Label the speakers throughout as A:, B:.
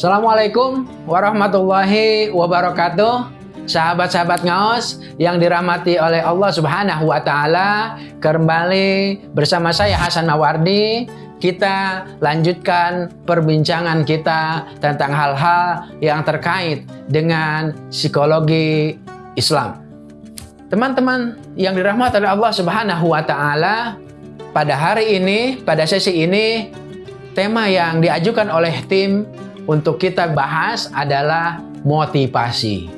A: Assalamualaikum warahmatullahi wabarakatuh. Sahabat-sahabat ngaos yang dirahmati oleh Allah Subhanahu wa taala, kembali bersama saya Hasan Mawardi. Kita lanjutkan perbincangan kita tentang hal-hal yang terkait dengan psikologi Islam. Teman-teman yang dirahmati oleh Allah Subhanahu wa taala, pada hari ini, pada sesi ini, tema yang diajukan oleh tim untuk kita bahas adalah motivasi.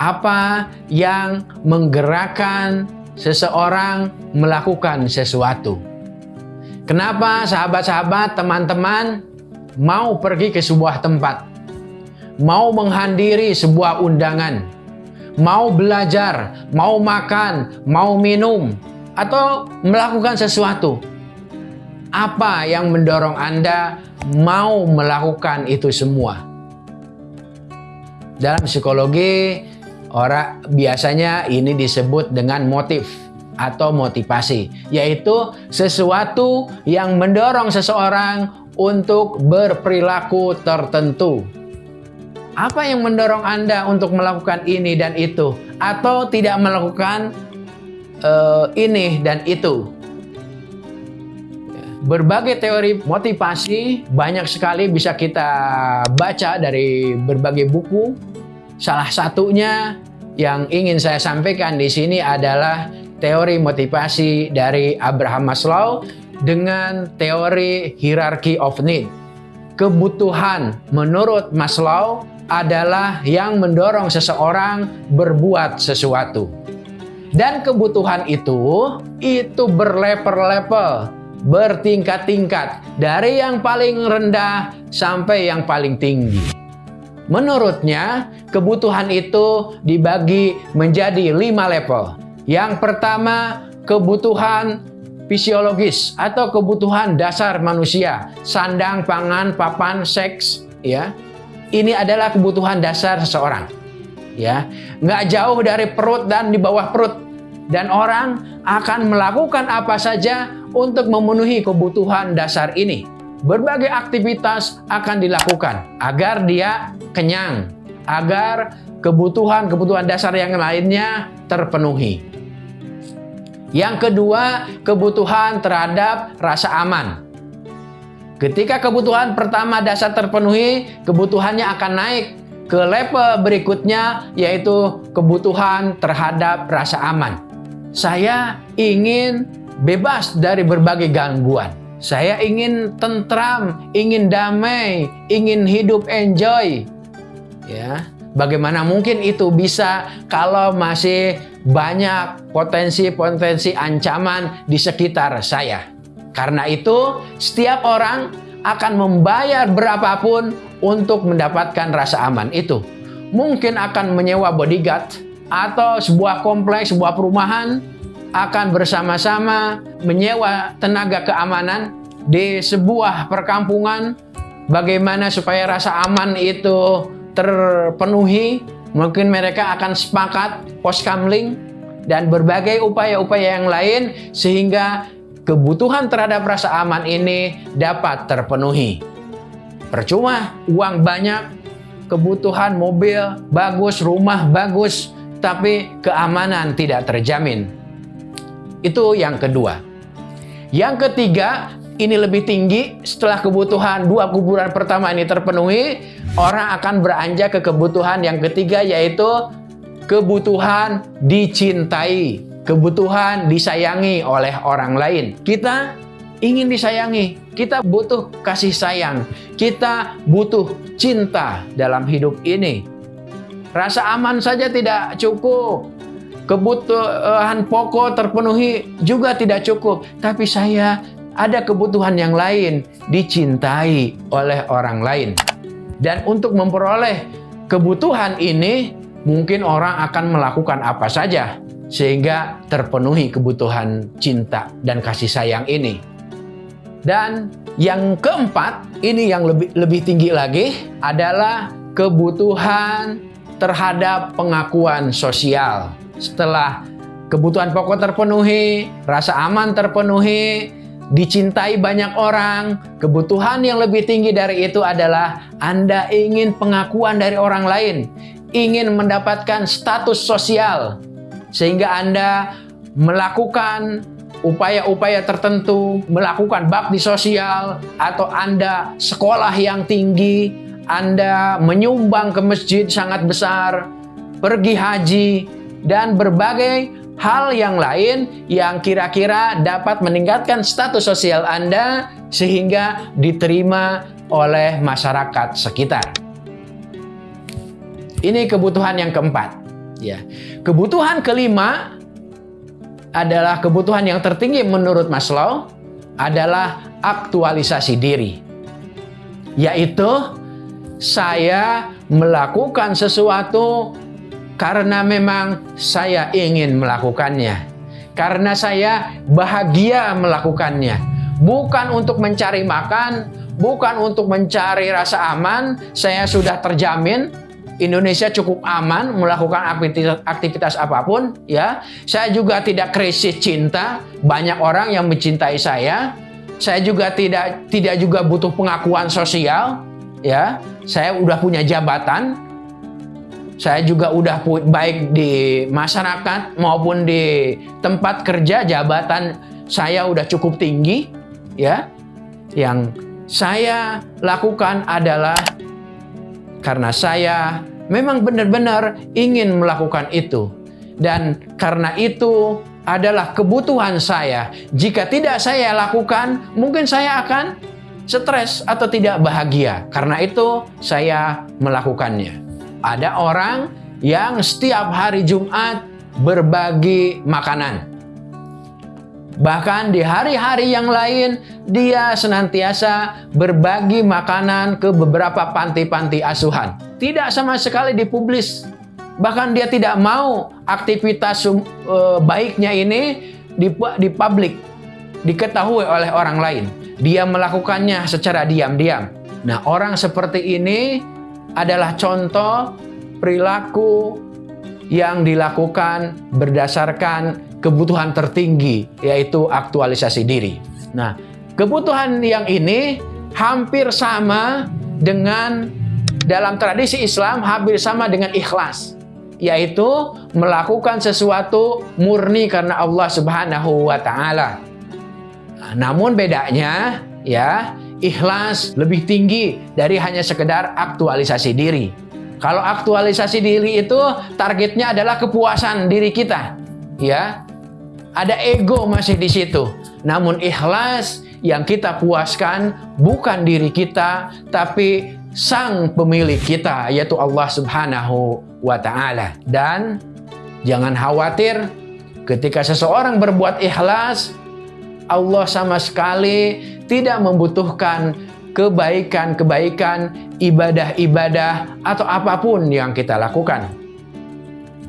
A: Apa yang menggerakkan seseorang melakukan sesuatu? Kenapa sahabat-sahabat, teman-teman mau pergi ke sebuah tempat? Mau menghadiri sebuah undangan? Mau belajar, mau makan, mau minum, atau melakukan sesuatu? Apa yang mendorong Anda mau melakukan itu semua? Dalam psikologi, Orang biasanya ini disebut dengan motif atau motivasi, yaitu sesuatu yang mendorong seseorang untuk berperilaku tertentu. Apa yang mendorong Anda untuk melakukan ini dan itu, atau tidak melakukan uh, ini dan itu? Berbagai teori motivasi banyak sekali bisa kita baca dari berbagai buku Salah satunya yang ingin saya sampaikan di sini adalah teori motivasi dari Abraham Maslow dengan teori hierarchy of need. Kebutuhan menurut Maslow adalah yang mendorong seseorang berbuat sesuatu. Dan kebutuhan itu, itu berlevel-level, bertingkat-tingkat, dari yang paling rendah sampai yang paling tinggi. Menurutnya, kebutuhan itu dibagi menjadi lima level. Yang pertama, kebutuhan fisiologis atau kebutuhan dasar manusia. Sandang, pangan, papan, seks, ya. Ini adalah kebutuhan dasar seseorang. Ya, nggak jauh dari perut dan di bawah perut. Dan orang akan melakukan apa saja untuk memenuhi kebutuhan dasar ini berbagai aktivitas akan dilakukan agar dia kenyang, agar kebutuhan-kebutuhan dasar yang lainnya terpenuhi. Yang kedua, kebutuhan terhadap rasa aman. Ketika kebutuhan pertama dasar terpenuhi, kebutuhannya akan naik ke level berikutnya yaitu kebutuhan terhadap rasa aman. Saya ingin bebas dari berbagai gangguan. Saya ingin tentram, ingin damai, ingin hidup enjoy. Ya, bagaimana mungkin itu bisa kalau masih banyak potensi-potensi ancaman di sekitar saya? Karena itu, setiap orang akan membayar berapapun untuk mendapatkan rasa aman itu. Mungkin akan menyewa bodyguard atau sebuah kompleks, sebuah perumahan akan bersama-sama menyewa tenaga keamanan di sebuah perkampungan bagaimana supaya rasa aman itu terpenuhi mungkin mereka akan sepakat poskamling dan berbagai upaya-upaya yang lain sehingga kebutuhan terhadap rasa aman ini dapat terpenuhi. Percuma uang banyak kebutuhan mobil bagus rumah bagus tapi keamanan tidak terjamin. Itu yang kedua. Yang ketiga, ini lebih tinggi. Setelah kebutuhan dua kuburan pertama ini terpenuhi, orang akan beranjak ke kebutuhan yang ketiga yaitu kebutuhan dicintai, kebutuhan disayangi oleh orang lain. Kita ingin disayangi, kita butuh kasih sayang, kita butuh cinta dalam hidup ini. Rasa aman saja tidak cukup, kebutuhan pokok terpenuhi juga tidak cukup. Tapi saya ada kebutuhan yang lain, dicintai oleh orang lain. Dan untuk memperoleh kebutuhan ini, mungkin orang akan melakukan apa saja sehingga terpenuhi kebutuhan cinta dan kasih sayang ini. Dan yang keempat, ini yang lebih lebih tinggi lagi adalah kebutuhan terhadap pengakuan sosial setelah kebutuhan pokok terpenuhi, rasa aman terpenuhi, dicintai banyak orang, kebutuhan yang lebih tinggi dari itu adalah Anda ingin pengakuan dari orang lain, ingin mendapatkan status sosial, sehingga Anda melakukan upaya-upaya tertentu, melakukan bakti sosial, atau Anda sekolah yang tinggi, Anda menyumbang ke masjid sangat besar, pergi haji, dan berbagai hal yang lain yang kira-kira dapat meningkatkan status sosial Anda sehingga diterima oleh masyarakat sekitar. Ini kebutuhan yang keempat. Ya. Kebutuhan kelima adalah kebutuhan yang tertinggi menurut Maslow adalah aktualisasi diri. Yaitu saya melakukan sesuatu karena memang saya ingin melakukannya. Karena saya bahagia melakukannya. Bukan untuk mencari makan, bukan untuk mencari rasa aman, saya sudah terjamin Indonesia cukup aman melakukan aktivitas, aktivitas apa pun ya. Saya juga tidak krisis cinta, banyak orang yang mencintai saya. Saya juga tidak tidak juga butuh pengakuan sosial ya. Saya udah punya jabatan, saya juga udah baik di masyarakat maupun di tempat kerja jabatan saya udah cukup tinggi ya. Yang saya lakukan adalah karena saya memang benar-benar ingin melakukan itu. Dan karena itu adalah kebutuhan saya. Jika tidak saya lakukan, mungkin saya akan stres atau tidak bahagia. Karena itu saya melakukannya. Ada orang yang setiap hari Jumat berbagi makanan. Bahkan di hari-hari yang lain, dia senantiasa berbagi makanan ke beberapa panti-panti asuhan. Tidak sama sekali dipublis. Bahkan dia tidak mau aktivitas e, baiknya ini di, publik, diketahui oleh orang lain. Dia melakukannya secara diam-diam. Nah, orang seperti ini adalah contoh perilaku yang dilakukan berdasarkan kebutuhan tertinggi, yaitu aktualisasi diri. Nah, kebutuhan yang ini hampir sama dengan dalam tradisi Islam, hampir sama dengan ikhlas, yaitu melakukan sesuatu murni karena Allah Subhanahu wa Ta'ala. Nah, namun bedanya, ya, ikhlas lebih tinggi dari hanya sekedar aktualisasi diri. Kalau aktualisasi diri itu targetnya adalah kepuasan diri kita, ya. Ada ego masih di situ. Namun ikhlas yang kita puaskan bukan diri kita, tapi sang pemilik kita, yaitu Allah Subhanahu wa taala. Dan jangan khawatir ketika seseorang berbuat ikhlas, Allah sama sekali tidak membutuhkan kebaikan-kebaikan, ibadah-ibadah, atau apa pun yang kita lakukan.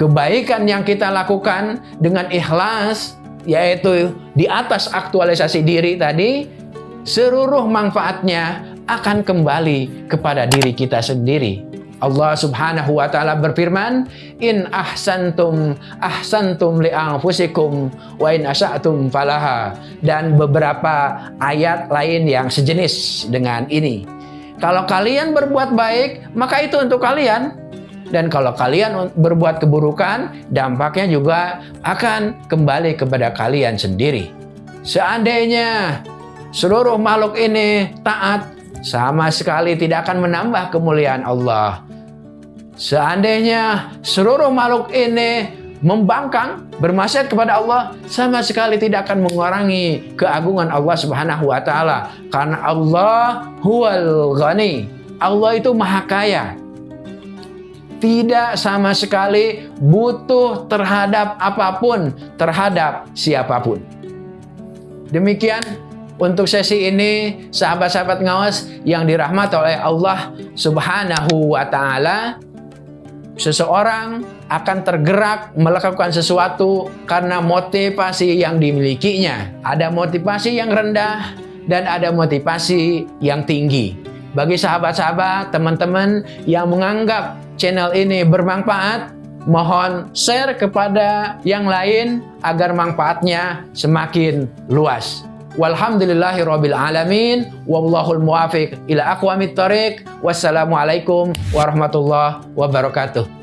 A: Kebaikan yang kita lakukan dengan ikhlas, yaitu di atas aktualisasi diri tadi, seluruh manfaatnya akan kembali kepada diri kita sendiri. Allah Subhanahu wa taala berfirman, "In ahsantum ahsantum li anfusikum wa in asatum falaha." Dan beberapa ayat lain yang sejenis dengan ini. Kalau kalian berbuat baik, maka itu untuk kalian. Dan kalau kalian berbuat keburukan, dampaknya juga akan kembali kepada kalian sendiri. Seandainya seluruh makhluk ini taat, sama sekali tidak akan menambah kemuliaan Allah. Seandainya seluruh makhluk ini membangkang, bermaksiat kepada Allah, sama sekali tidak akan mengurangi keagungan Allah Subhanahu wa taala. Karena Allah huwal ghani. Allah itu maha kaya. Tidak sama sekali butuh terhadap apa pun, terhadap siapa pun. Demikian untuk sesi ini, sahabat-sahabat ngawas yang dirahmati oleh Allah Subhanahu wa taala, Seseorang akan tergerak melakukan sesuatu karena motivasi yang dimilikinya. Ada motivasi yang rendah dan ada motivasi yang tinggi. Bagi sahabat-sahabat, teman-teman yang menganggap channel ini bermanfaat, mohon share kepada yang lain agar manfaatnya semakin luas. Walhamdulillahi rabbil alamin wallahul muwafiq ila aqwamit thoriq. Wassalamualaikum warahmatullahi wabarakatuh.